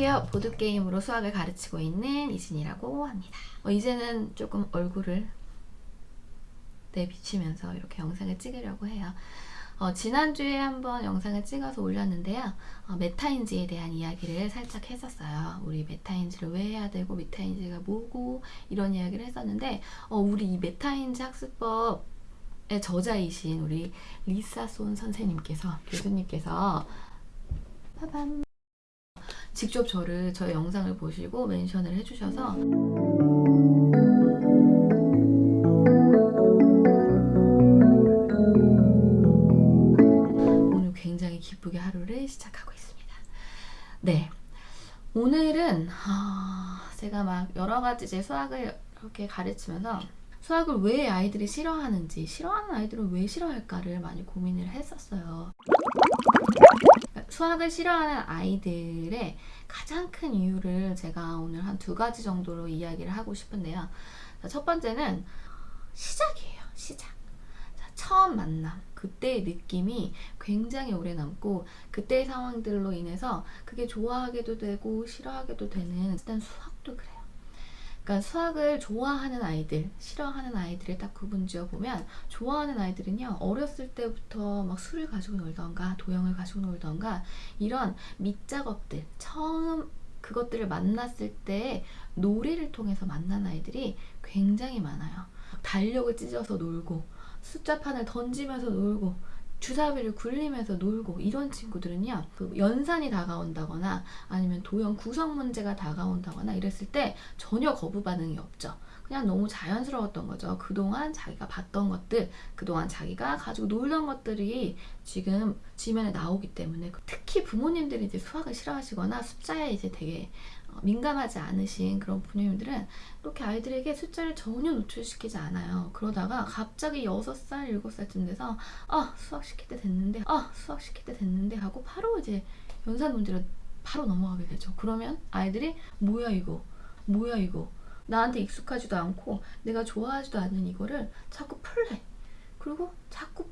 안녕하세요. 보드게임으로 수학을 가르치고 있는 이진이라고 합니다. 어, 이제는 조금 얼굴을 내비치면서 이렇게 영상을 찍으려고 해요. 어, 지난주에 한번 영상을 찍어서 올렸는데요. 어, 메타인지에 대한 이야기를 살짝 했었어요. 우리 메타인지를 왜 해야 되고 메타인지가 뭐고 이런 이야기를 했었는데 어, 우리 이 메타인지 학습법의 저자이신 우리 리사손 선생님께서 교수님께서 빠밤 직접 저를 저의 영상을 보시고 멘션을 해주셔서 오늘 굉장히 기쁘게 하루를 시작하고 있습니다. 네, 오늘은 어, 제가 막 여러 가지 제 수학을 이렇게 가르치면서 수학을 왜 아이들이 싫어하는지 싫어하는 아이들은 왜 싫어할까를 많이 고민을 했었어요. 수학을 싫어하는 아이들의 가장 큰 이유를 제가 오늘 한 두 가지 정도로 이야기를 하고 싶은데요. 첫 번째는 시작이에요. 시작. 자, 처음 만남. 그때의 느낌이 굉장히 오래 남고 그때의 상황들로 인해서 그게 좋아하게도 되고 싫어하게도 되는 일단 수학도 그래요. 그러니까 수학을 좋아하는 아이들, 싫어하는 아이들을 딱 구분 지어 보면 좋아하는 아이들은요 어렸을 때부터 막 술을 가지고 놀던가 도형을 가지고 놀던가 이런 밑작업들 처음 그것들을 만났을 때 놀이를 통해서 만난 아이들이 굉장히 많아요. 달력을 찢어서 놀고 숫자판을 던지면서 놀고 주사위를 굴리면서 놀고 이런 친구들은요 그 연산이 다가온다거나 아니면 도형 구성 문제가 다가온다거나 이랬을 때 전혀 거부 반응이 없죠. 그냥 너무 자연스러웠던 거죠. 그동안 자기가 봤던 것들 그동안 자기가 가지고 놀던 것들이 지금 지면에 나오기 때문에. 특히 부모님들이 이제 수학을 싫어하시거나 숫자에 이제 되게 어, 민감하지 않으신 그런 부모님들은 이렇게 아이들에게 숫자를 전혀 노출시키지 않아요. 그러다가 갑자기 6살, 7살쯤 돼서 아 수학 시킬 때 됐는데 아 수학 시킬 때 됐는데 하고 바로 이제 연산 문제로 바로 넘어가게 되죠. 그러면 아이들이 뭐야 이거 뭐야 이거 나한테 익숙하지도 않고 내가 좋아하지도 않는 이거를 자꾸 풀래. 그리고 자꾸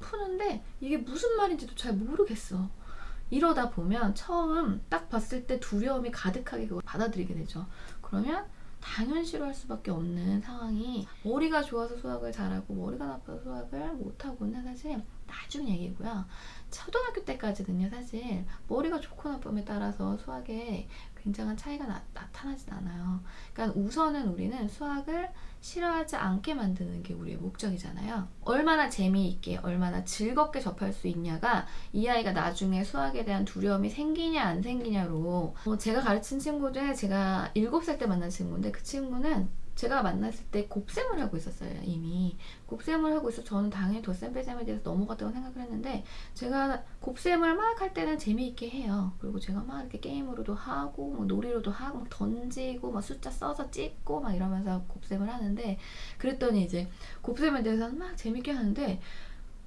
푸는데 이게 무슨 말인지도 잘 모르겠어. 이러다 보면 처음 딱 봤을 때 두려움이 가득하게 그걸 받아들이게 되죠. 그러면 당연 싫어할 수밖에 없는 상황이 머리가 좋아서 수학을 잘하고 머리가 나빠서 수학을 못하고는 사실 나중 얘기고요. 초등학교 때까지는요 사실 머리가 좋고 나쁨에 따라서 수학에 굉장한 차이가 나, 타나진 않아요. 그러니까 우선은 우리는 수학을 싫어하지 않게 만드는 게 우리의 목적이잖아요. 얼마나 재미있게, 얼마나 즐겁게 접할 수 있냐가 이 아이가 나중에 수학에 대한 두려움이 생기냐 안 생기냐로 어, 제가 가르친 친구 중에 제가 7살 때 만난 친구인데 그 친구는 제가 만났을 때 곱셈을 하고 있었어요 이미. 곱셈을 하고 있어 저는 당연히 덧셈 빼셈에 대해서 넘어갔다고 생각을 했는데 제가 곱셈을 막 할 때는 재미있게 해요. 그리고 제가 막 이렇게 게임으로도 하고 뭐 놀이로도 하고 막 던지고 막 숫자 써서 찍고 막 이러면서 곱셈을 하는데 그랬더니 이제 곱셈에 대해서는 막 재밌게 하는데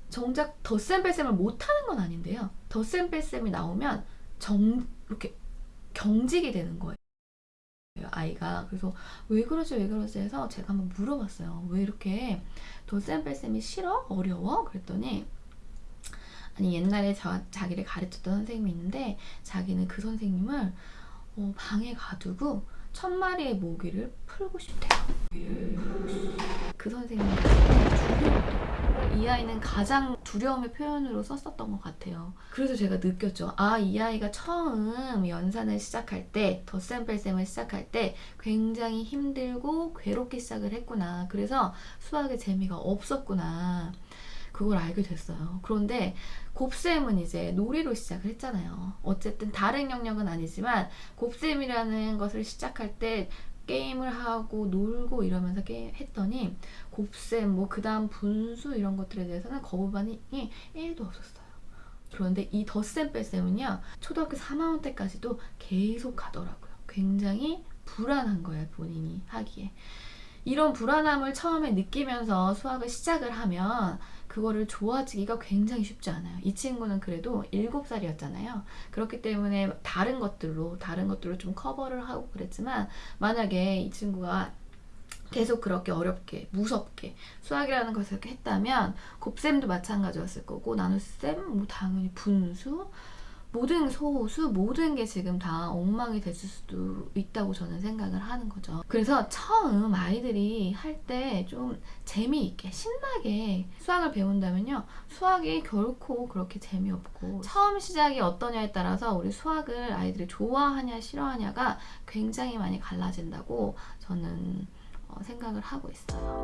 정작 덧셈 뺄셈을 못하는 건 아닌데요. 덧셈 뺄셈이 나오면 정 이렇게 경직이 되는 거예요 아이가 그래서 왜 그러지 왜 그러지 해서 제가 한번 물어봤어요 왜 이렇게 덧셈 뺄셈이 싫어? 어려워? 그랬더니 아니 옛날에 저, 자기를 가르쳤던 선생님이 있는데 자기는 그 선생님을 어, 방에 가두고 천 마리의 모기를 풀고 싶대요 그 선생님 이이 아이는 가장 두려움의 표현으로 썼었던 것 같아요. 그래서 제가 느꼈죠. 아, 이 아이가 처음 연산을 시작할 때, 덧셈 뺄셈을 시작할 때 굉장히 힘들고 괴롭게 시작을 했구나. 그래서 수학의 재미가 없었구나. 그걸 알게 됐어요. 그런데 곱셈은 이제 놀이로 시작을 했잖아요. 어쨌든 다른 영역은 아니지만 곱셈이라는 것을 시작할 때 게임을 하고 놀고 이러면서 게임 했더니 곱셈 뭐 그 다음 분수 이런 것들에 대해서는 거부반응이 1도 없었어요. 그런데 이 덧셈 뺄셈은요 초등학교 3학년 때까지도 계속 가더라고요. 굉장히 불안한 거예요 본인이 하기에. 이런 불안함을 처음에 느끼면서 수학을 시작을 하면 그거를 좋아지기가 굉장히 쉽지 않아요. 이 친구는 그래도 7살이었잖아요. 그렇기 때문에 다른 것들로 다른 것들로 좀 커버를 하고 그랬지만 만약에 이 친구가 계속 그렇게 어렵게 무섭게 수학이라는 것을 했다면 곱셈도 마찬가지였을 거고 나눗셈 뭐 당연히 분수 모든 소수 모든 게 지금 다 엉망이 됐을 수도 있다고 저는 생각을 하는 거죠. 그래서 처음 아이들이 할 때 좀 재미있게 신나게 수학을 배운다면요. 수학이 결코 그렇게 재미없고 처음 시작이 어떠냐에 따라서 우리 수학을 아이들이 좋아하냐 싫어하냐가 굉장히 많이 갈라진다고 저는 어, 생각을 하고 있어요.